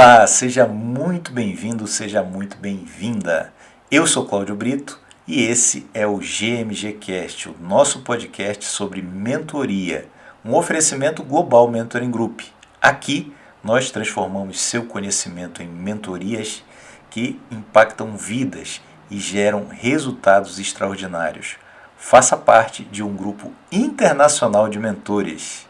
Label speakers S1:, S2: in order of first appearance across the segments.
S1: Olá, seja muito bem-vindo, seja muito bem-vinda. Eu sou Cláudio Brito e esse é o GMG Cast, o nosso podcast sobre mentoria, um oferecimento global Mentoring Group. Aqui nós transformamos seu conhecimento em mentorias que impactam vidas e geram resultados extraordinários. Faça parte de um grupo internacional de mentores.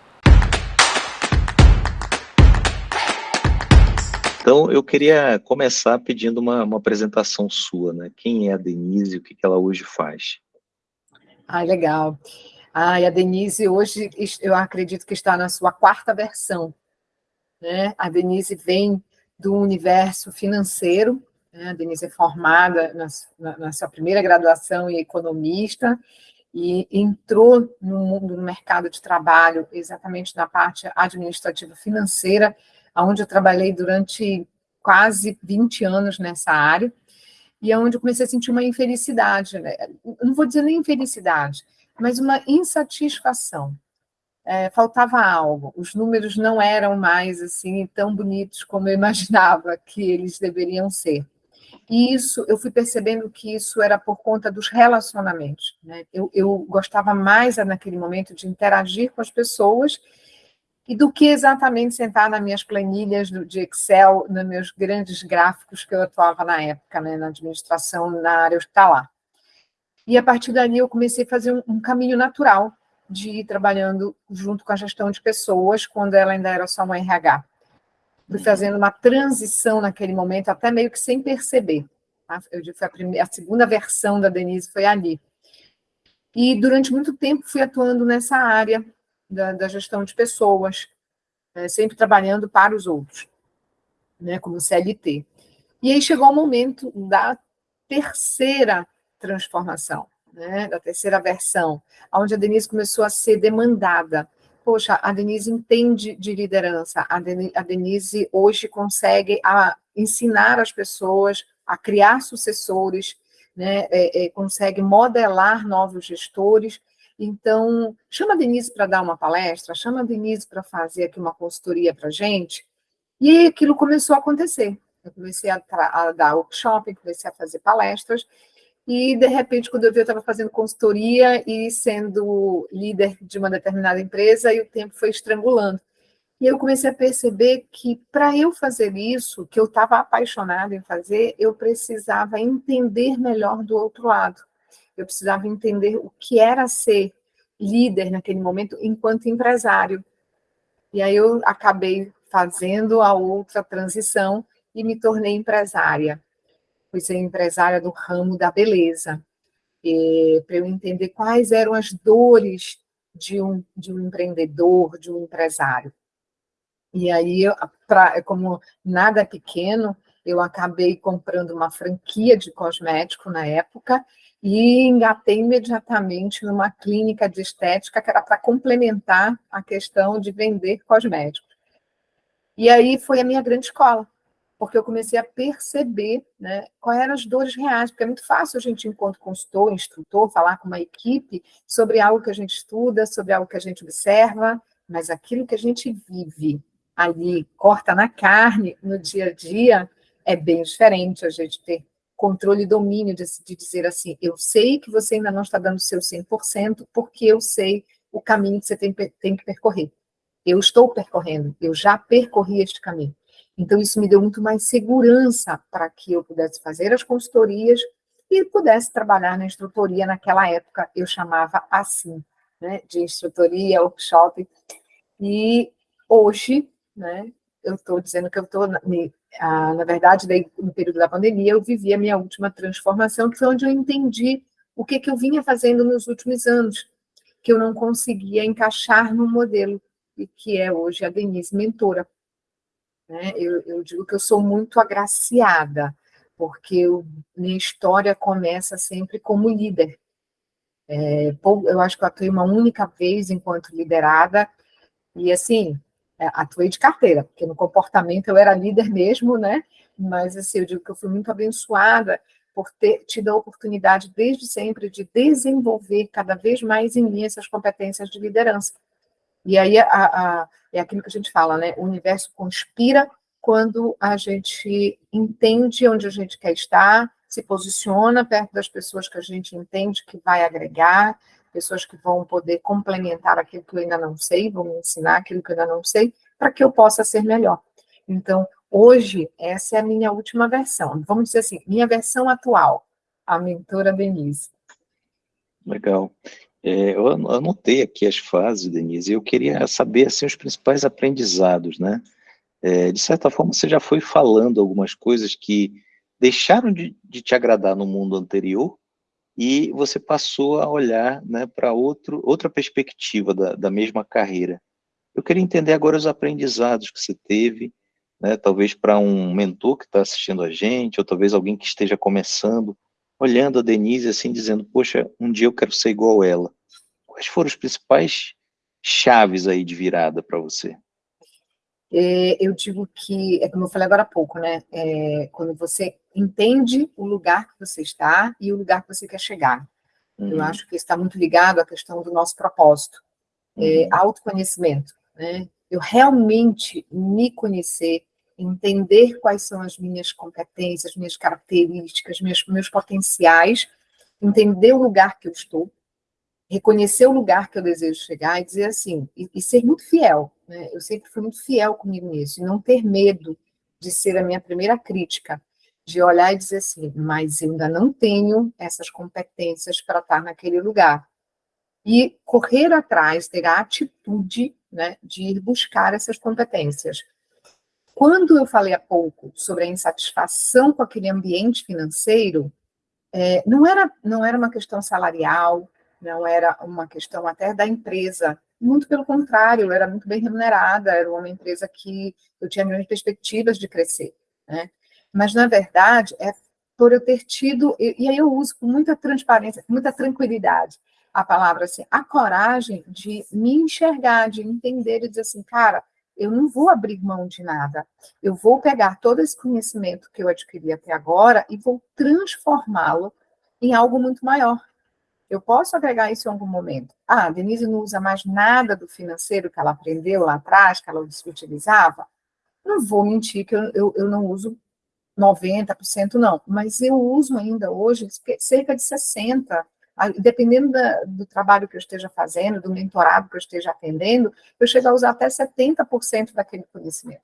S1: Então, eu queria começar pedindo uma, uma apresentação sua, né? Quem é a Denise e o que, ela hoje faz?
S2: Ah, legal. Ah, a Denise hoje, eu acredito que está na sua quarta versão. Né? A Denise vem do universo financeiro, né? a Denise é formada na, na, sua primeira graduação em economista, e entrou no mundo no mercado de trabalho exatamente na parte administrativa financeira onde eu trabalhei durante quase 20 anos nessa área, e é onde eu comecei a sentir uma infelicidade, né? não vou dizer nem infelicidade, mas uma insatisfação. É, faltava algo, os números não eram mais assim tão bonitos como eu imaginava que eles deveriam ser. E isso, eu fui percebendo que isso era por conta dos relacionamentos. Né? Eu, eu gostava mais naquele momento de interagir com as pessoas e do que exatamente sentar nas minhas planilhas de Excel, nos meus grandes gráficos que eu atuava na época, né, na administração, na área hospitalar. E a partir dali eu comecei a fazer um, um caminho natural de ir trabalhando junto com a gestão de pessoas, quando ela ainda era só uma RH. Fui fazendo uma transição naquele momento, até meio que sem perceber. Tá? Eu digo, a, primeira, a segunda versão da Denise foi ali. E durante muito tempo fui atuando nessa área, da, da gestão de pessoas, né, sempre trabalhando para os outros, né, como CLT. E aí chegou o momento da terceira transformação, né, da terceira versão, onde a Denise começou a ser demandada. Poxa, a Denise entende de liderança, a Denise, a Denise hoje consegue a, ensinar as pessoas a criar sucessores, né, é, é, consegue modelar novos gestores, então, chama a Denise para dar uma palestra, chama a Denise para fazer aqui uma consultoria para gente, e aquilo começou a acontecer. Eu comecei a, a dar workshop, comecei a fazer palestras, e, de repente, quando eu vi, eu estava fazendo consultoria e sendo líder de uma determinada empresa, e o tempo foi estrangulando. E eu comecei a perceber que, para eu fazer isso, que eu estava apaixonada em fazer, eu precisava entender melhor do outro lado eu precisava entender o que era ser líder naquele momento enquanto empresário. E aí eu acabei fazendo a outra transição e me tornei empresária. Fui ser empresária do ramo da beleza, para eu entender quais eram as dores de um, de um empreendedor, de um empresário. E aí, pra, como nada pequeno, eu acabei comprando uma franquia de cosmético na época e engatei imediatamente numa clínica de estética que era para complementar a questão de vender cosméticos. E aí foi a minha grande escola, porque eu comecei a perceber né, quais eram as dores reais, porque é muito fácil a gente, enquanto consultor, instrutor, falar com uma equipe sobre algo que a gente estuda, sobre algo que a gente observa, mas aquilo que a gente vive ali, corta na carne, no dia a dia, é bem diferente a gente ter controle e domínio de, de, dizer assim, eu sei que você ainda não está dando o seu 100%, porque eu sei o caminho que você tem, tem que percorrer. Eu estou percorrendo, eu já percorri este caminho. Então, isso me deu muito mais segurança para que eu pudesse fazer as consultorias e pudesse trabalhar na instrutoria. Naquela época, eu chamava assim, né, de instrutoria, workshop. E hoje, né, eu estou dizendo que eu estou ah, na verdade, daí, no período da pandemia, eu vivi a minha última transformação, que foi onde eu entendi o que, que eu vinha fazendo nos últimos anos, que eu não conseguia encaixar no modelo, e que é hoje a Denise Mentora. Né? Eu, eu digo que eu sou muito agraciada, porque eu, minha história começa sempre como líder. É, eu acho que eu atuei uma única vez enquanto liderada, e assim, atuei de carteira, porque no comportamento eu era líder mesmo, né? Mas assim, eu digo que eu fui muito abençoada por ter tido a oportunidade desde sempre de desenvolver cada vez mais em mim essas competências de liderança. E aí a, a, é aquilo que a gente fala, né? O universo conspira quando a gente entende onde a gente quer estar, se posiciona perto das pessoas que a gente entende que vai agregar, pessoas que vão poder complementar aquilo que eu ainda não sei, vão me ensinar aquilo que eu ainda não sei, para que eu possa ser melhor. Então, hoje, essa é a minha última versão. Vamos dizer assim, minha versão atual, a mentora Denise.
S1: Legal. É, eu anotei aqui as fases, Denise, e eu queria saber assim, os principais aprendizados, né? É, de certa forma, você já foi falando algumas coisas que deixaram de, de te agradar no mundo anterior e você passou a olhar né, para outra perspectiva da, da mesma carreira. Eu queria entender agora os aprendizados que você teve, né, talvez para um mentor que está assistindo a gente, ou talvez alguém que esteja começando, olhando a Denise assim, dizendo, poxa, um dia eu quero ser igual ela. Quais foram os principais chaves aí de virada para você?
S2: É, eu digo que, é como eu falei agora há pouco, né? É, quando você entende o lugar que você está e o lugar que você quer chegar. Uhum. Eu acho que está muito ligado à questão do nosso propósito. É, uhum. É, autoconhecimento, né? Eu realmente me conhecer, entender quais são as minhas competências, minhas características, meus, meus potenciais, entender o lugar que eu estou, reconhecer o lugar que eu desejo chegar e dizer assim, e, e ser muito fiel. Né? Eu sempre fui muito fiel comigo nisso, e não ter medo de ser a minha primeira crítica, de olhar e dizer assim, mas eu ainda não tenho essas competências para estar naquele lugar. E correr atrás, ter a atitude né, de ir buscar essas competências. Quando eu falei há pouco sobre a insatisfação com aquele ambiente financeiro, é, não, era, não era uma questão salarial, não era uma questão até da empresa, muito pelo contrário, eu era muito bem remunerada, era uma empresa que eu tinha grandes perspectivas de crescer, né? Mas, na verdade, é por eu ter tido, e, aí eu uso com muita transparência, com muita tranquilidade, a palavra assim, a coragem de me enxergar, de entender e dizer assim, cara, eu não vou abrir mão de nada. Eu vou pegar todo esse conhecimento que eu adquiri até agora e vou transformá-lo em algo muito maior. Eu posso agregar isso em algum momento. Ah, a Denise não usa mais nada do financeiro que ela aprendeu lá atrás, que ela utilizava. Não vou mentir que eu, eu, eu não uso 90%, não, mas eu uso ainda hoje cerca de 60%. Dependendo da, do trabalho que eu esteja fazendo, do mentorado que eu esteja atendendo, eu chego a usar até 70% daquele conhecimento.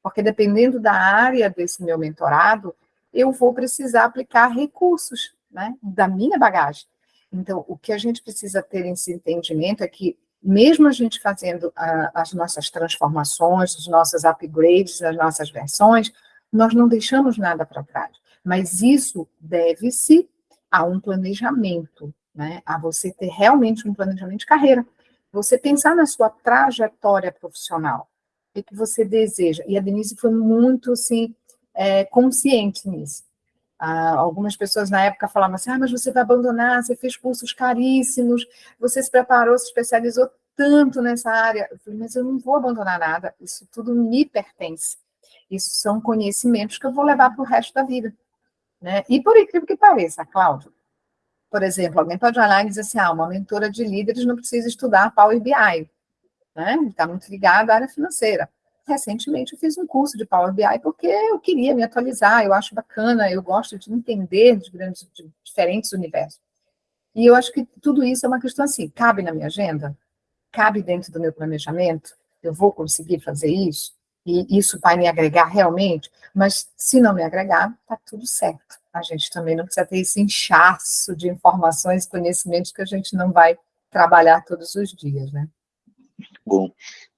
S2: Porque dependendo da área desse meu mentorado, eu vou precisar aplicar recursos né, da minha bagagem. Então, o que a gente precisa ter esse entendimento é que, mesmo a gente fazendo a, as nossas transformações, os nossos upgrades, as nossas versões, nós não deixamos nada para trás. Mas isso deve-se a um planejamento, né? a você ter realmente um planejamento de carreira. Você pensar na sua trajetória profissional, o que você deseja. E a Denise foi muito, assim, é, consciente nisso. Ah, algumas pessoas na época falavam assim: ah, mas você vai abandonar, você fez cursos caríssimos, você se preparou, se especializou tanto nessa área. Eu falei, mas eu não vou abandonar nada, isso tudo me pertence. Isso são conhecimentos que eu vou levar para o resto da vida. Né? E por incrível que pareça, Cláudio, por exemplo, alguém pode olhar e dizer assim: ah, uma mentora de líderes não precisa estudar Power BI, né? Está muito ligado à área financeira recentemente eu fiz um curso de Power BI porque eu queria me atualizar, eu acho bacana, eu gosto de entender de grandes, de diferentes universos. E eu acho que tudo isso é uma questão assim, cabe na minha agenda? Cabe dentro do meu planejamento? Eu vou conseguir fazer isso? E isso vai me agregar realmente? Mas se não me agregar, tá tudo certo. A gente também não precisa ter esse inchaço de informações, conhecimentos que a gente não vai trabalhar todos os dias, né?
S1: Bom,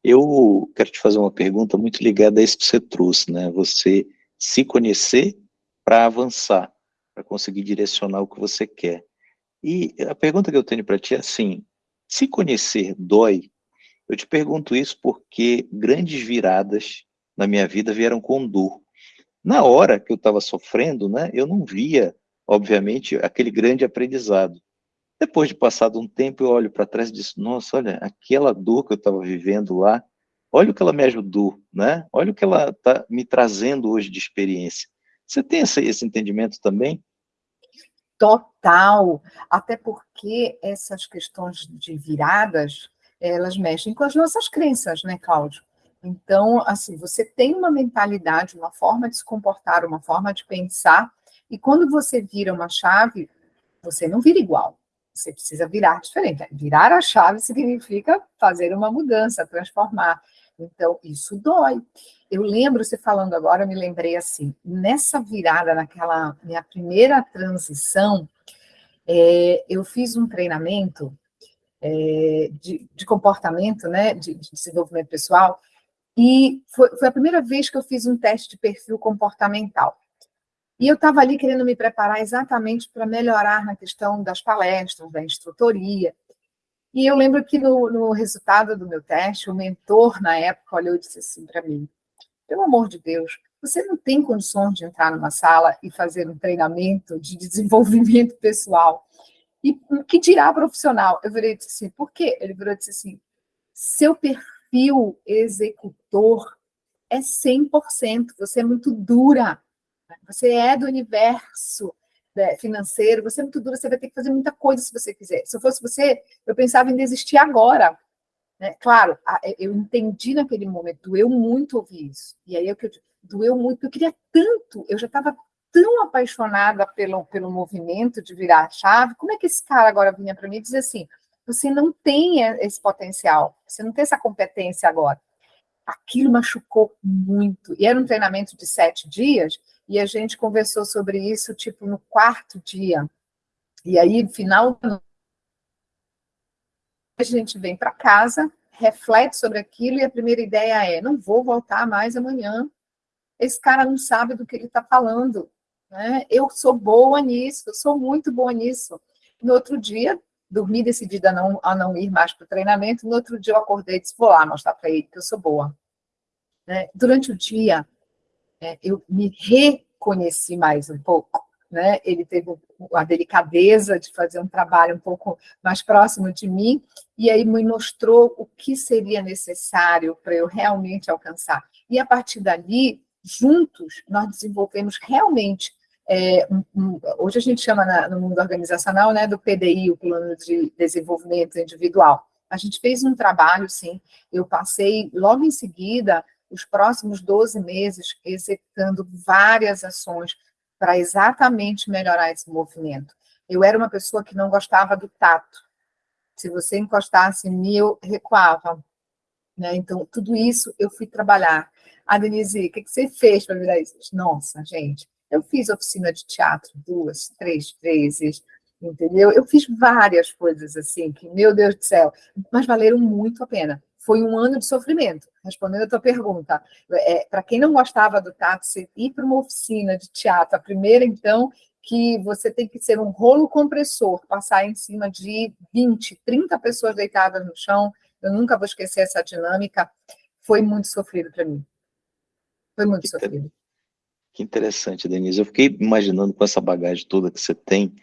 S1: eu quero te fazer uma pergunta muito ligada a isso que você trouxe, né? Você se conhecer para avançar, para conseguir direcionar o que você quer. E a pergunta que eu tenho para ti é assim: se conhecer dói? Eu te pergunto isso porque grandes viradas na minha vida vieram com dor. Na hora que eu estava sofrendo, né, eu não via, obviamente, aquele grande aprendizado. Depois de passado um tempo, eu olho para trás e disse, nossa, olha, aquela dor que eu estava vivendo lá, olha o que ela me ajudou, né? Olha o que ela está me trazendo hoje de experiência. Você tem esse, esse entendimento também?
S2: Total, até porque essas questões de viradas, elas mexem com as nossas crenças, né, Cláudio? Então, assim, você tem uma mentalidade, uma forma de se comportar, uma forma de pensar, e quando você vira uma chave, você não vira igual. Você precisa virar diferente. Virar a chave significa fazer uma mudança, transformar. Então, isso dói. Eu lembro, você falando agora, eu me lembrei assim, nessa virada, naquela minha primeira transição, é, eu fiz um treinamento é, de, de, comportamento, né, de, de, desenvolvimento pessoal, e foi, foi a primeira vez que eu fiz um teste de perfil comportamental. E eu estava ali querendo me preparar exatamente para melhorar na questão das palestras, da instrutoria. E eu lembro que no, no resultado do meu teste, o mentor, na época, olhou e disse assim para mim: pelo amor de Deus, você não tem condições de entrar numa sala e fazer um treinamento de desenvolvimento pessoal. E o que dirá profissional? Eu virei e disse assim, por quê? Ele virou e disse assim, seu perfil executor é 100%, você é muito dura, você é do universo né, financeiro, você é muito dura, você vai ter que fazer muita coisa se você quiser. Se eu fosse você, eu pensava em desistir agora. Né? Claro, eu entendi naquele momento, doeu muito ouvir isso. E aí é eu doeu muito, eu queria tanto, eu já estava tão apaixonada pelo, pelo movimento de virar a chave, como é que esse cara agora vinha para mim e dizia assim, você não tem esse potencial, você não tem essa competência agora. Aquilo machucou muito. E era um treinamento de sete dias, e a gente conversou sobre isso, tipo, no quarto dia. E aí, final a gente vem para casa, reflete sobre aquilo, e a primeira ideia é: não vou voltar mais amanhã. Esse cara não sabe do que ele está falando. Né? Eu sou boa nisso, eu sou muito boa nisso. No outro dia, dormi decidida a não, a não ir mais para o treinamento. No outro dia, eu acordei e disse: vou lá mostrar para ele que eu sou boa. Né? Durante o dia, é, eu me reconheci mais um pouco. Né? Ele teve a delicadeza de fazer um trabalho um pouco mais próximo de mim, e aí me mostrou o que seria necessário para eu realmente alcançar. E a partir dali, juntos, nós desenvolvemos realmente. É, um, um, hoje a gente chama na, no mundo organizacional né, do PDI, o Plano de Desenvolvimento Individual. A gente fez um trabalho, sim. Eu passei logo em seguida os próximos 12 meses executando várias ações para exatamente melhorar esse movimento. Eu era uma pessoa que não gostava do tato. Se você encostasse em mim, eu recuava. Né? Então, tudo isso eu fui trabalhar. Ah, Denise, o que, você fez para virar isso? Nossa, gente, eu fiz oficina de teatro duas, três vezes, entendeu? Eu fiz várias coisas assim, que, meu Deus do céu, mas valeram muito a pena foi um ano de sofrimento. Respondendo a tua pergunta, é, para quem não gostava do táxi, ir para uma oficina de teatro, a primeira, então, que você tem que ser um rolo compressor, passar em cima de 20, 30 pessoas deitadas no chão, eu nunca vou esquecer essa dinâmica, foi muito sofrido para mim. Foi muito que sofrido.
S1: Que interessante, Denise. Eu fiquei imaginando com essa bagagem toda que você tem,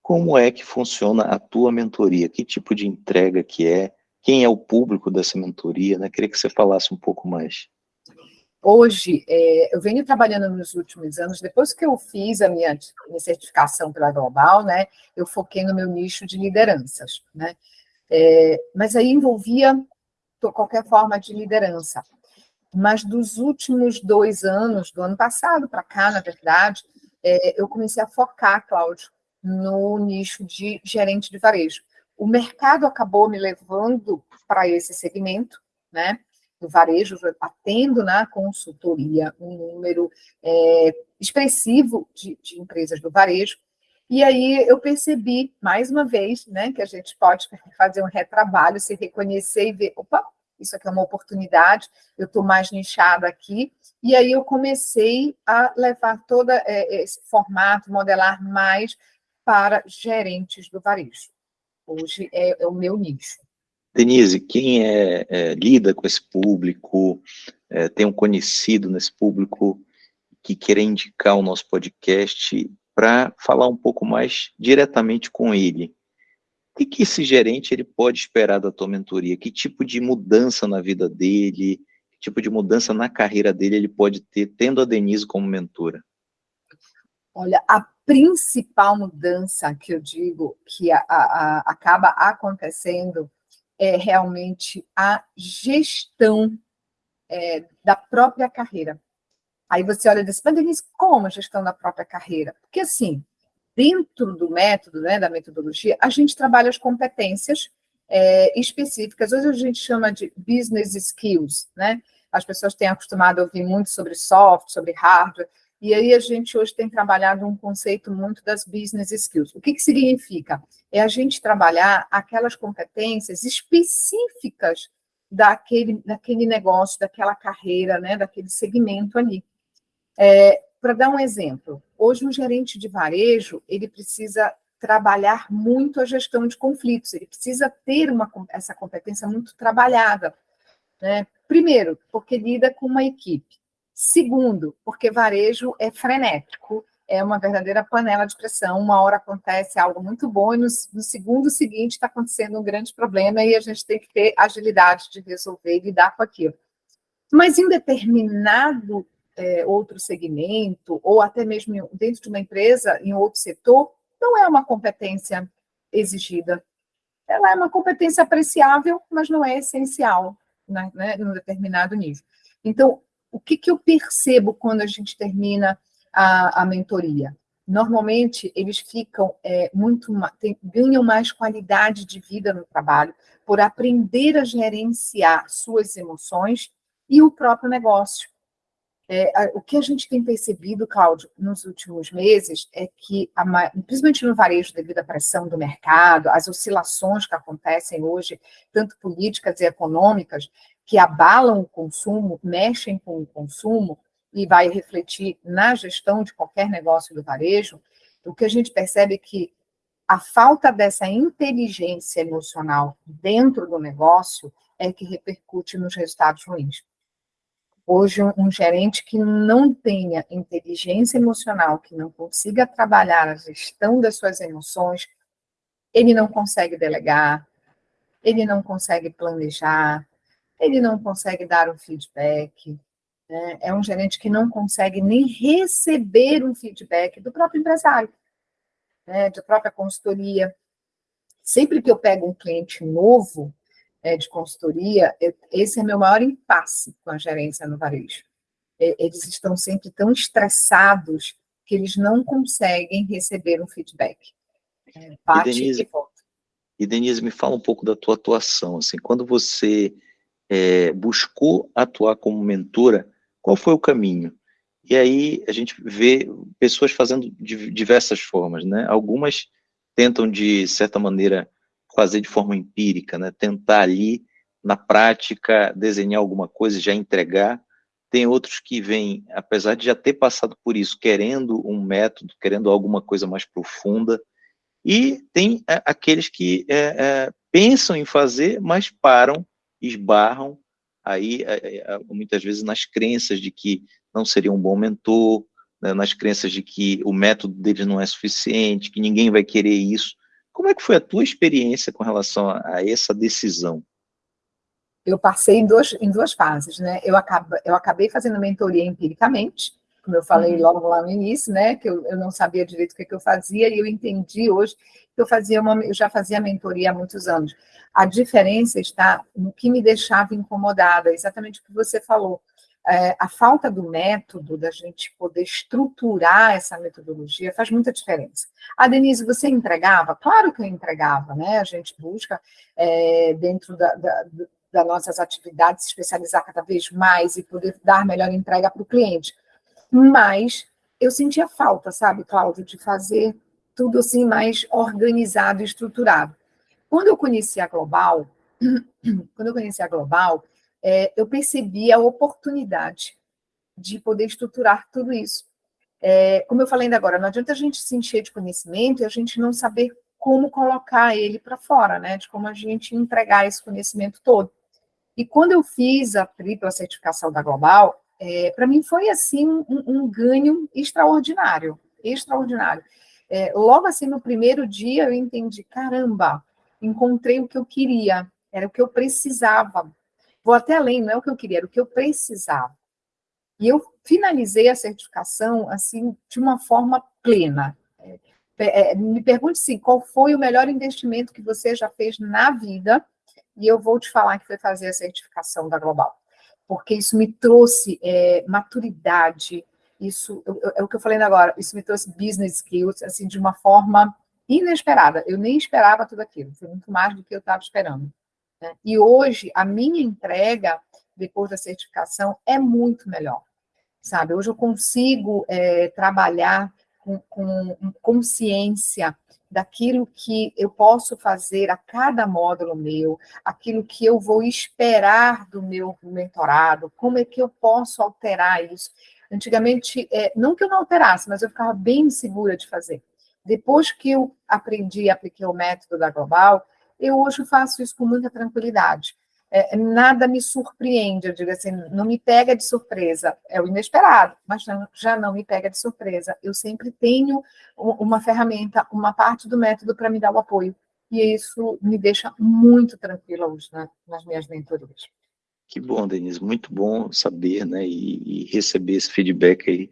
S1: como é que funciona a tua mentoria? Que tipo de entrega que é? Quem é o público dessa mentoria, né? Queria que você falasse um pouco mais.
S2: Hoje, é, eu venho trabalhando nos últimos anos, depois que eu fiz a minha, minha certificação pela Global, né, eu foquei no meu nicho de lideranças, né, é, mas aí envolvia qualquer forma de liderança. Mas dos últimos dois anos, do ano passado para cá, na verdade, é, eu comecei a focar, Cláudio, no nicho de gerente de varejo o mercado acabou me levando para esse segmento, né? Do varejo, atendo na consultoria um número é, expressivo de, de empresas do varejo. E aí eu percebi, mais uma vez, né, que a gente pode fazer um retrabalho, se reconhecer e ver, opa, isso aqui é uma oportunidade, eu estou mais nichada aqui. E aí eu comecei a levar todo é, esse formato, modelar mais para gerentes do varejo hoje é, é o meu nicho.
S1: Denise, quem é, é, lida com esse público, é, tem um conhecido nesse público que queira indicar o nosso podcast para falar um pouco mais diretamente com ele. O que, esse gerente ele pode esperar da tua mentoria? Que tipo de mudança na vida dele, que tipo de mudança na carreira dele ele pode ter tendo a Denise como mentora?
S2: Olha, a principal mudança que eu digo que a, a, a, acaba acontecendo é realmente a gestão é, da própria carreira. Aí você olha e diz, como a gestão da própria carreira? Porque assim, dentro do método, né, da metodologia, a gente trabalha as competências é, específicas. Hoje a gente chama de business skills, né? As pessoas têm acostumado a ouvir muito sobre soft, sobre hardware, e aí a gente hoje tem trabalhado um conceito muito das business skills. O que, que significa? É a gente trabalhar aquelas competências específicas daquele, daquele negócio, daquela carreira, né, daquele segmento ali. É, Para dar um exemplo, hoje um gerente de varejo, ele precisa trabalhar muito a gestão de conflitos, ele precisa ter uma, essa competência muito trabalhada. Né? Primeiro, porque lida com uma equipe. Segundo, porque varejo é frenético, é uma verdadeira panela de pressão. Uma hora acontece algo muito bom e no, no segundo seguinte está acontecendo um grande problema e a gente tem que ter agilidade de resolver e lidar com aquilo. Mas em determinado é, outro segmento, ou até mesmo dentro de uma empresa, em outro setor, não é uma competência exigida. Ela é uma competência apreciável, mas não é essencial né, né, determinado nível. Então, o que, que eu percebo quando a gente termina a, a mentoria? Normalmente, eles ficam é, muito, tem, ganham mais qualidade de vida no trabalho por aprender a gerenciar suas emoções e o próprio negócio. É, o que a gente tem percebido, Cláudio, nos últimos meses, é que, a, principalmente no varejo, devido à pressão do mercado, as oscilações que acontecem hoje, tanto políticas e econômicas, que abalam o consumo, mexem com o consumo e vai refletir na gestão de qualquer negócio do varejo, o que a gente percebe é que a falta dessa inteligência emocional dentro do negócio é que repercute nos resultados ruins. Hoje, um gerente que não tenha inteligência emocional, que não consiga trabalhar a gestão das suas emoções, ele não consegue delegar, ele não consegue planejar, ele não consegue dar um feedback, né? é um gerente que não consegue nem receber um feedback do próprio empresário, né? da própria consultoria. Sempre que eu pego um cliente novo é, de consultoria, eu, esse é meu maior impasse com a gerência no varejo. Eles estão sempre tão estressados que eles não conseguem receber um feedback.
S1: É, bate e, Denise, e. E Denise, me fala um pouco da tua atuação. Assim, quando você é, buscou atuar como mentora, qual foi o caminho? E aí a gente vê pessoas fazendo de diversas formas, né? Algumas tentam, de certa maneira, fazer de forma empírica, né? Tentar ali, na prática, desenhar alguma coisa e já entregar. Tem outros que vêm, apesar de já ter passado por isso, querendo um método, querendo alguma coisa mais profunda. E tem é, aqueles que é, é, pensam em fazer, mas param esbarram aí é, é, muitas vezes nas crenças de que não seria um bom mentor, né, nas crenças de que o método deles não é suficiente, que ninguém vai querer isso. Como é que foi a tua experiência com relação a, a essa decisão?
S2: Eu passei em duas, em duas fases, né? Eu, acabo, eu acabei fazendo mentoria empiricamente, como eu falei uhum. logo lá no início, né? Que eu, eu não sabia direito o que, que eu fazia, e eu entendi hoje que eu fazia uma, eu já fazia mentoria há muitos anos. A diferença está no que me deixava incomodada, exatamente o que você falou. É, a falta do método, da gente poder estruturar essa metodologia, faz muita diferença. A Denise, você entregava? Claro que eu entregava, né? A gente busca, é, dentro da, da, das nossas atividades, se especializar cada vez mais e poder dar melhor entrega para o cliente. Mas eu sentia falta, sabe, Cláudio, de fazer tudo assim mais organizado estruturado. Quando eu conheci a Global, quando eu conheci a Global, é, eu percebi a oportunidade de poder estruturar tudo isso. É, como eu falei ainda agora, não adianta a gente se encher de conhecimento e a gente não saber como colocar ele para fora, né? De como a gente entregar esse conhecimento todo. E quando eu fiz a tripla certificação da Global, é, para mim foi assim um, um, ganho extraordinário, extraordinário. É, logo assim no primeiro dia eu entendi, caramba, encontrei o que eu queria, era o que eu precisava. Vou até além, não é o que eu queria, era o que eu precisava. E eu finalizei a certificação, assim, de uma forma plena. É, é, me pergunte, sim, qual foi o melhor investimento que você já fez na vida, e eu vou te falar que foi fazer a certificação da Global. Porque isso me trouxe é, maturidade, isso é o que eu falei agora, isso me trouxe business skills, assim, de uma forma inesperada. Eu nem esperava tudo aquilo, foi muito mais do que eu estava esperando. Né? E hoje, a minha entrega, depois da certificação, é muito melhor, sabe? Hoje eu consigo é, trabalhar com, com consciência daquilo que eu posso fazer a cada módulo meu, aquilo que eu vou esperar do meu mentorado, como é que eu posso alterar isso. Antigamente, é, não que eu não alterasse, mas eu ficava bem insegura de fazer. Depois que eu aprendi e apliquei o método da Global, eu hoje faço isso com muita tranquilidade. É, nada me surpreende, eu digo assim, não me pega de surpresa, é o inesperado, mas já, não me pega de surpresa. Eu sempre tenho uma ferramenta, uma parte do método para me dar o apoio, e isso me deixa muito tranquila hoje né, nas minhas mentorias.
S1: Que bom, Denise, muito bom saber, né, e, e receber esse feedback aí,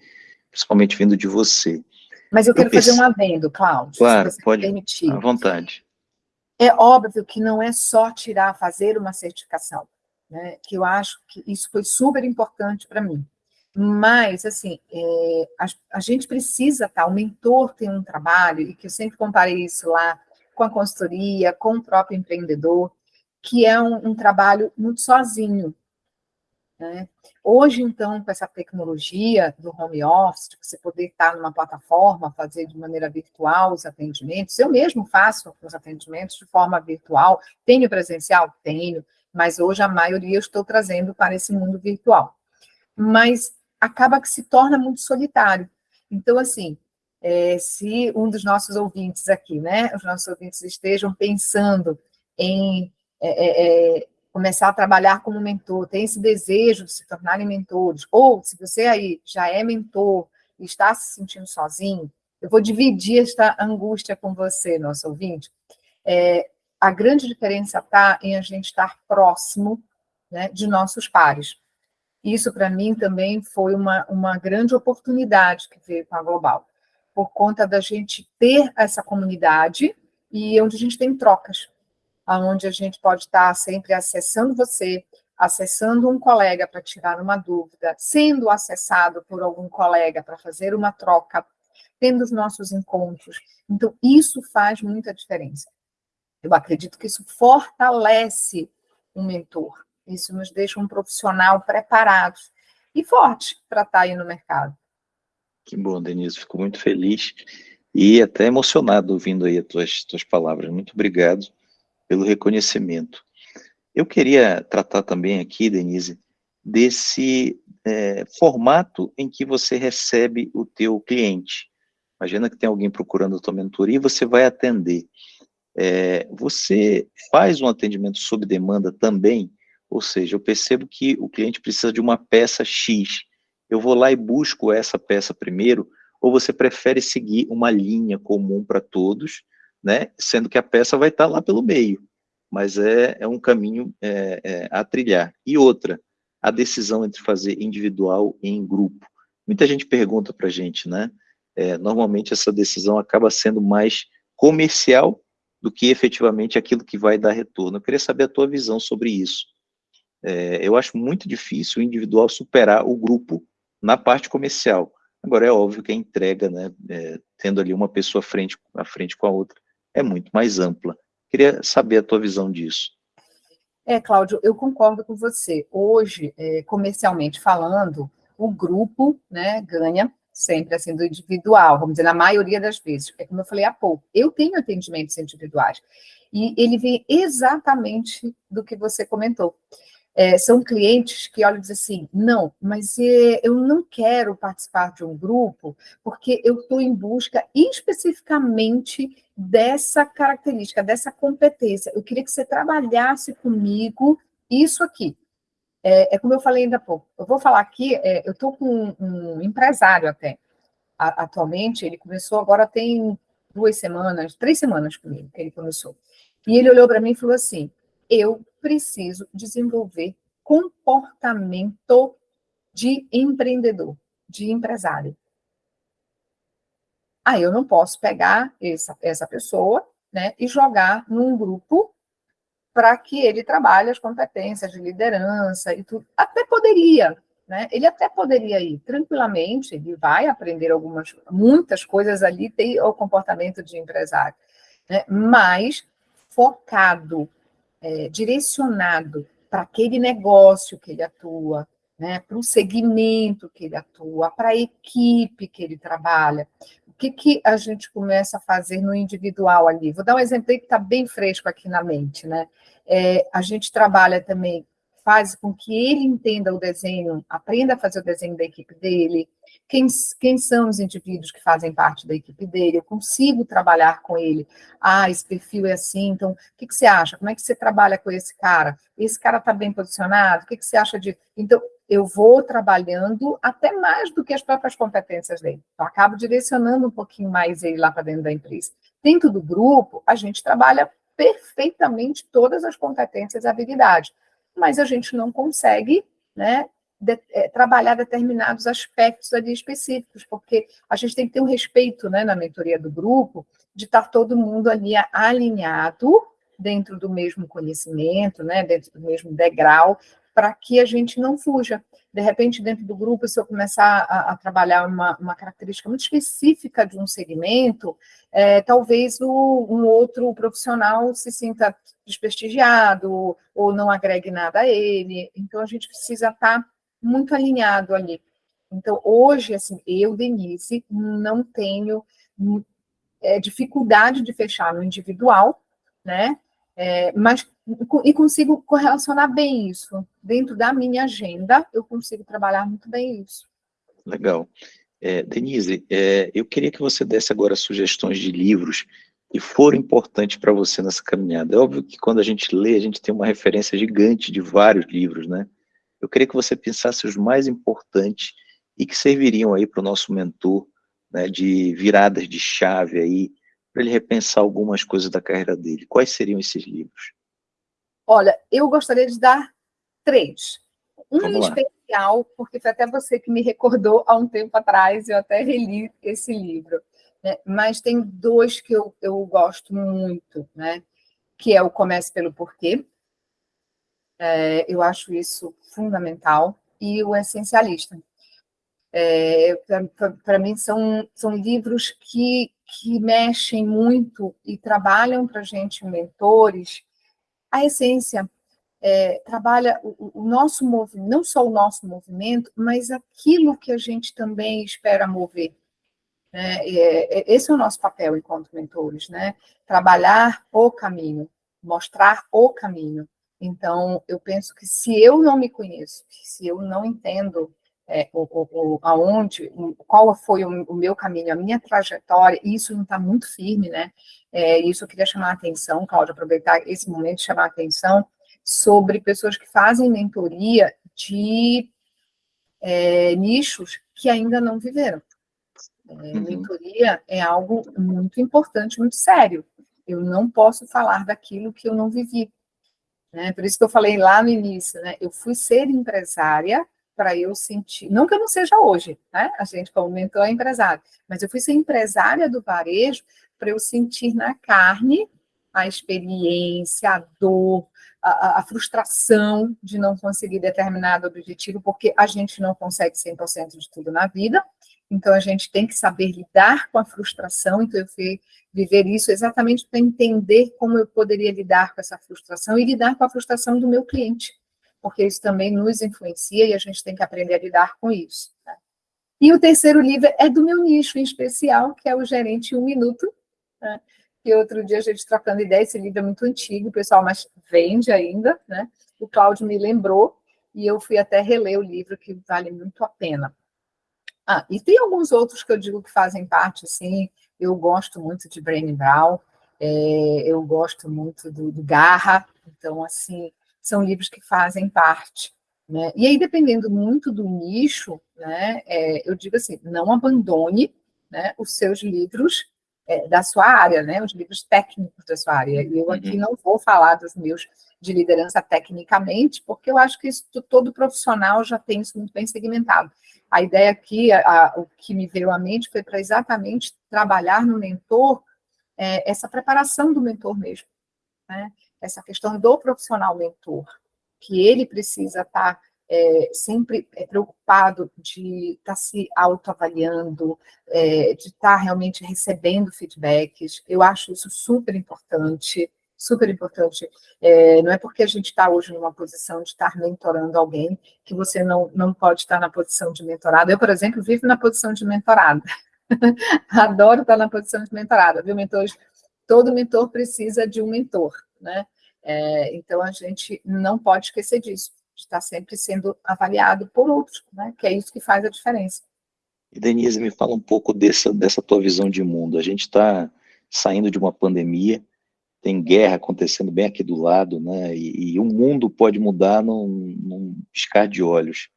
S1: principalmente vindo de você.
S2: Mas eu quero eu fazer um adendo, Cláudio,
S1: claro, pode, permitir. À vontade.
S2: É óbvio que não é só tirar, fazer uma certificação, né? que eu acho que isso foi super importante para mim. Mas, assim, é, a, a, gente precisa, tá? O mentor tem um trabalho, e que eu sempre comparei isso lá com a consultoria, com o próprio empreendedor, que é um, um trabalho muito sozinho, né? Hoje, então, com essa tecnologia do home office, você poder estar numa plataforma, fazer de maneira virtual os atendimentos, eu mesmo faço os atendimentos de forma virtual, tenho presencial? Tenho, mas hoje a maioria eu estou trazendo para esse mundo virtual. Mas acaba que se torna muito solitário. Então, assim, é, se um dos nossos ouvintes aqui, né, os nossos ouvintes estejam pensando em é, é, é começar a trabalhar como mentor, tem esse desejo de se tornarem mentores, ou se você aí já é mentor e está se sentindo sozinho, eu vou dividir esta angústia com você, nosso ouvinte. É, a grande diferença está em a gente estar próximo né, de nossos pares. Isso, para mim, também foi uma, uma grande oportunidade que veio com a Global, por conta da gente ter essa comunidade e onde a gente tem trocas onde a gente pode estar sempre acessando você, acessando um colega para tirar uma dúvida, sendo acessado por algum colega para fazer uma troca, tendo os nossos encontros. Então, isso faz muita diferença. Eu acredito que isso fortalece um mentor, isso nos deixa um profissional preparado e forte para estar aí no mercado.
S1: Que bom, Denise, fico muito feliz e até emocionado ouvindo aí as tuas, tuas palavras. Muito obrigado pelo reconhecimento. Eu queria tratar também aqui, Denise, desse é, formato em que você recebe o teu cliente. Imagina que tem alguém procurando a tua mentoria e você vai atender. É, você faz um atendimento sob demanda também, ou seja, eu percebo que o cliente precisa de uma peça X, eu vou lá e busco essa peça primeiro, ou você prefere seguir uma linha comum para todos, né? Sendo que a peça vai estar lá pelo meio, mas é, é um caminho é, é, a trilhar. E outra, a decisão entre fazer individual e em grupo. Muita gente pergunta para a gente, né? É, normalmente essa decisão acaba sendo mais comercial do que efetivamente aquilo que vai dar retorno. Eu queria saber a tua visão sobre isso. É, eu acho muito difícil o individual superar o grupo na parte comercial. Agora, é óbvio que a entrega, né, é, tendo ali uma pessoa frente, à frente com a outra, é muito mais ampla. Queria saber a tua visão disso.
S2: É, Cláudio, eu concordo com você. Hoje, é, comercialmente falando, o grupo né, ganha sempre assim do individual, vamos dizer, na maioria das vezes. É como eu falei há pouco, eu tenho atendimentos individuais. E ele vem exatamente do que você comentou. É, são clientes que olham e dizem assim, não, mas é, eu não quero participar de um grupo porque eu estou em busca especificamente dessa característica, dessa competência. Eu queria que você trabalhasse comigo isso aqui. É, é como eu falei ainda há pouco. Eu vou falar aqui, é, eu estou com um, um empresário até, a, atualmente, ele começou agora tem duas semanas, três semanas comigo que ele começou. E ele olhou para mim e falou assim, eu preciso desenvolver comportamento de empreendedor, de empresário. Aí eu não posso pegar essa, essa pessoa né, e jogar num grupo para que ele trabalhe as competências de liderança e tudo. Até poderia, né? Ele até poderia ir tranquilamente, ele vai aprender algumas, muitas coisas ali, tem o comportamento de empresário, né? mas focado, é, direcionado para aquele negócio que ele atua, né, para o segmento que ele atua, para a equipe que ele trabalha. O que, que a gente começa a fazer no individual ali? Vou dar um exemplo aí que está bem fresco aqui na mente. Né? É, a gente trabalha também faz com que ele entenda o desenho, aprenda a fazer o desenho da equipe dele, quem, quem são os indivíduos que fazem parte da equipe dele, eu consigo trabalhar com ele, ah, esse perfil é assim, então, o que, que você acha? Como é que você trabalha com esse cara? Esse cara está bem posicionado? O que, que você acha de... Então, eu vou trabalhando até mais do que as próprias competências dele. Então, acabo direcionando um pouquinho mais ele lá para dentro da empresa. Dentro do grupo, a gente trabalha perfeitamente todas as competências e habilidades mas a gente não consegue né, de, é, trabalhar determinados aspectos ali específicos, porque a gente tem que ter um respeito né, na mentoria do grupo, de estar todo mundo ali alinhado dentro do mesmo conhecimento, né, dentro do mesmo degrau, para que a gente não fuja. De repente, dentro do grupo, se eu começar a, a trabalhar uma, uma, característica muito específica de um segmento, é, talvez o, um outro profissional se sinta desprestigiado ou não agregue nada a ele. Então, a gente precisa estar muito alinhado ali. Então, hoje, assim, eu, Denise, não tenho é, dificuldade de fechar no individual, né? É, mas e consigo correlacionar bem isso. Dentro da minha agenda, eu consigo trabalhar muito bem isso.
S1: Legal. É, Denise, é, eu queria que você desse agora sugestões de livros que foram importantes para você nessa caminhada. É óbvio que quando a gente lê, a gente tem uma referência gigante de vários livros, né? Eu queria que você pensasse os mais importantes e que serviriam aí para o nosso mentor, né, de viradas de chave aí, para ele repensar algumas coisas da carreira dele. Quais seriam esses livros?
S2: Olha, eu gostaria de dar três. Um em especial, porque foi até você que me recordou há um tempo atrás, eu até reli esse livro. Né? Mas tem dois que eu, eu gosto muito, né? que é o Comece pelo Porquê. É, eu acho isso fundamental. E o Essencialista. É, Para mim, são, são livros que, que mexem muito e trabalham para a gente, mentores, a essência. É, trabalha o, o nosso movimento, não só o nosso movimento, mas aquilo que a gente também espera mover. Né? É, esse é o nosso papel enquanto mentores, né? Trabalhar o caminho, mostrar o caminho. Então, eu penso que se eu não me conheço, se eu não entendo é, aonde, qual foi o, o, meu caminho, a minha trajetória, isso não está muito firme, né? É, isso eu queria chamar a atenção, Cláudia, aproveitar esse momento e chamar a atenção sobre pessoas que fazem mentoria de é, nichos que ainda não viveram. É, uhum. Mentoria é algo muito importante, muito sério. Eu não posso falar daquilo que eu não vivi. Né? Por isso que eu falei lá no início, né? eu fui ser empresária para eu sentir, não que eu não seja hoje, né? A gente como mentor é empresário, mas eu fui ser empresária do varejo para eu sentir na carne a experiência, a dor, a, a, frustração de não conseguir determinado objetivo, porque a gente não consegue 100% de tudo na vida, então a gente tem que saber lidar com a frustração, então eu fui viver isso exatamente para entender como eu poderia lidar com essa frustração e lidar com a frustração do meu cliente, porque isso também nos influencia e a gente tem que aprender a lidar com isso. Né? E o terceiro livro é do meu nicho em especial, que é o Gerente Um Minuto, né? que outro dia a gente trocando ideia, esse livro é muito antigo, pessoal mas vende ainda, né? O Cláudio me lembrou, e eu fui até reler o livro, que vale muito a pena. Ah, e tem alguns outros que eu digo que fazem parte, assim, eu gosto muito de Brené Brown, é, eu gosto muito do, do Garra, então, assim, são livros que fazem parte. Né? E aí, dependendo muito do nicho, né, é, eu digo assim, não abandone né, os seus livros é, da sua área, né, os livros técnicos da sua área. E eu aqui uhum. não vou falar dos meus de liderança tecnicamente, porque eu acho que isso, todo profissional já tem isso muito bem segmentado. A ideia aqui, a, a, o que me veio à mente foi para exatamente trabalhar no mentor, é, essa preparação do mentor mesmo. Né? Essa questão do profissional mentor, que ele precisa estar tá, é, sempre é, preocupado de estar tá se autoavaliando, é, de estar tá realmente recebendo feedbacks. Eu acho isso super importante, super importante. É, não é porque a gente está hoje numa posição de estar mentorando alguém que você não, não pode estar na posição de mentorado. Eu, por exemplo, vivo na posição de mentorada. Adoro estar na posição de mentorada, viu, mentores? Todo mentor precisa de um mentor, né? É, então, a gente não pode esquecer disso, estar sempre sendo avaliado por outros, né? Que é isso que faz a diferença.
S1: E Denise, me fala um pouco dessa, dessa tua visão de mundo. A gente está saindo de uma pandemia, tem guerra acontecendo bem aqui do lado, né? E, e o mundo pode mudar num, num piscar de olhos.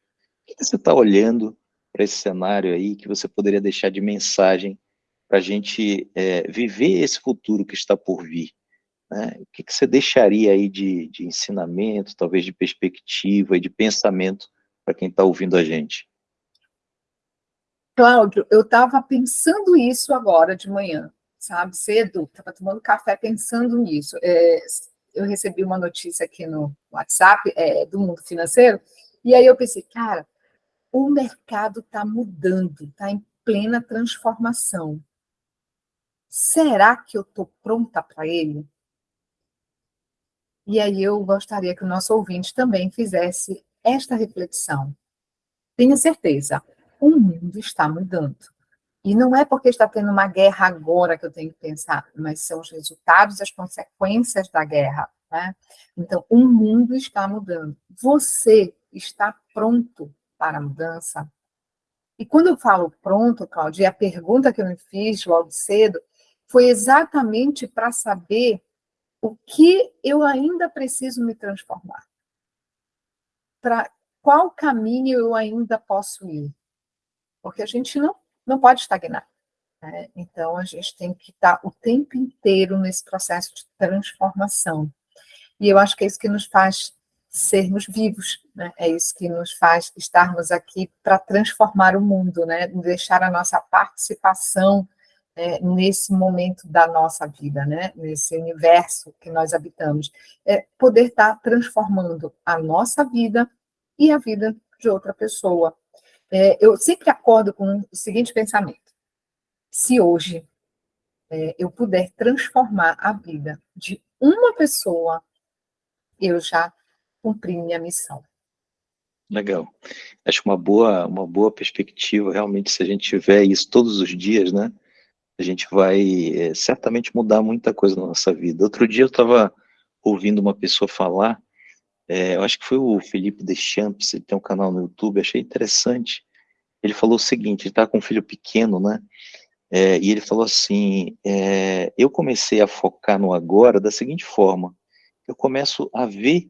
S1: O que você está olhando para esse cenário aí que você poderia deixar de mensagem para a gente é, viver esse futuro que está por vir? Né? O que, que você deixaria aí de, de ensinamento, talvez de perspectiva e de pensamento para quem está ouvindo a gente?
S2: Cláudio, eu estava pensando isso agora de manhã sabe, cedo, estava tomando café pensando nisso. É, eu recebi uma notícia aqui no WhatsApp é, do mundo financeiro, e aí eu pensei, cara, o mercado está mudando, está em plena transformação. Será que eu estou pronta para ele? E aí eu gostaria que o nosso ouvinte também fizesse esta reflexão. Tenha certeza, o mundo está mudando. E não é porque está tendo uma guerra agora que eu tenho que pensar, mas são os resultados as consequências da guerra. Né? Então, o mundo está mudando. Você está pronto para a mudança? E quando eu falo pronto, Claudia, a pergunta que eu me fiz logo cedo foi exatamente para saber o que eu ainda preciso me transformar. Para qual caminho eu ainda posso ir? Porque a gente não não pode estagnar. Né? Então, a gente tem que estar o tempo inteiro nesse processo de transformação. E eu acho que é isso que nos faz sermos vivos, né? é isso que nos faz estarmos aqui para transformar o mundo, né? deixar a nossa participação né, nesse momento da nossa vida, né? nesse universo que nós habitamos. É poder estar transformando a nossa vida e a vida de outra pessoa. É, eu sempre acordo com o seguinte pensamento: se hoje é, eu puder transformar a vida de uma pessoa, eu já cumpri minha missão.
S1: Legal. Acho uma boa, uma boa perspectiva, realmente, se a gente tiver isso todos os dias, né? A gente vai é, certamente mudar muita coisa na nossa vida. Outro dia eu estava ouvindo uma pessoa falar é, eu acho que foi o Felipe Deschamps, ele tem um canal no YouTube, achei interessante. Ele falou o seguinte, ele está com um filho pequeno, né? É, e ele falou assim, eu comecei a focar no agora da seguinte forma, eu começo a ver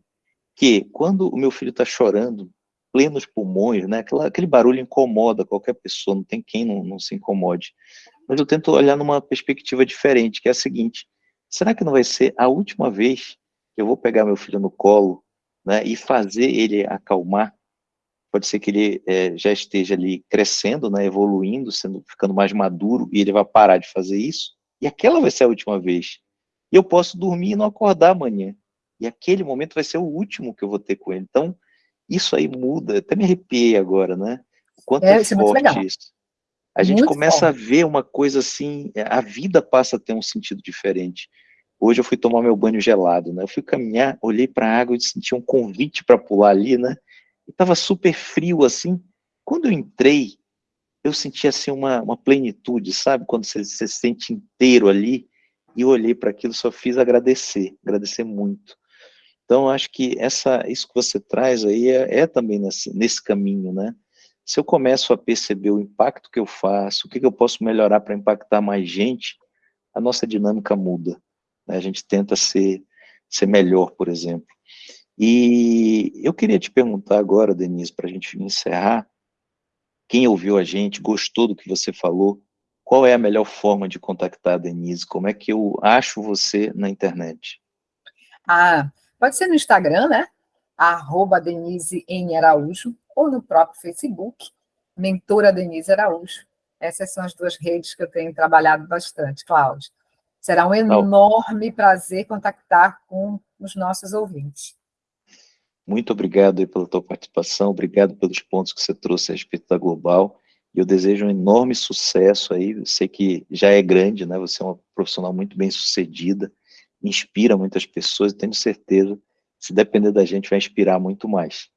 S1: que quando o meu filho está chorando, plenos pulmões, né, aquela, aquele barulho incomoda qualquer pessoa, não tem quem não, não se incomode. Mas eu tento olhar numa perspectiva diferente, que é a seguinte, será que não vai ser a última vez que eu vou pegar meu filho no colo né, e fazer ele acalmar, pode ser que ele é, já esteja ali crescendo, né, evoluindo, sendo, ficando mais maduro, e ele vai parar de fazer isso, e aquela vai ser a última vez. E eu posso dormir e não acordar amanhã. E aquele momento vai ser o último que eu vou ter com ele. Então, isso aí muda, até me arrepiei agora, né? O quanto é, é, é forte isso. A gente muito começa a ver uma coisa assim, a vida passa a ter um sentido diferente. Hoje eu fui tomar meu banho gelado, né? Eu fui caminhar, olhei para a água e senti um convite para pular ali, né? E tava super frio assim. Quando eu entrei, eu senti assim uma, uma plenitude, sabe? Quando você, você se sente inteiro ali. E eu olhei para aquilo, só fiz agradecer, agradecer muito. Então, acho que essa, isso que você traz aí é, é também nesse, nesse caminho, né? Se eu começo a perceber o impacto que eu faço, o que, que eu posso melhorar para impactar mais gente, a nossa dinâmica muda. Né? A gente tenta ser, ser melhor, por exemplo. E eu queria te perguntar agora, Denise, para a gente encerrar, quem ouviu a gente, gostou do que você falou, qual é a melhor forma de contactar a Denise? Como é que eu acho você na internet?
S2: Ah, pode ser no Instagram, né? Arroba Denise em Araújo, ou no próprio Facebook, Mentora Denise Araújo. Essas são as duas redes que eu tenho trabalhado bastante, Cláudio. Será um enorme prazer contactar com os nossos ouvintes.
S1: Muito obrigado pela tua participação, obrigado pelos pontos que você trouxe a respeito da Global, e eu desejo um enorme sucesso aí, eu sei que já é grande, né, você é uma profissional muito bem sucedida, inspira muitas pessoas, e tenho certeza, se depender da gente, vai inspirar muito mais.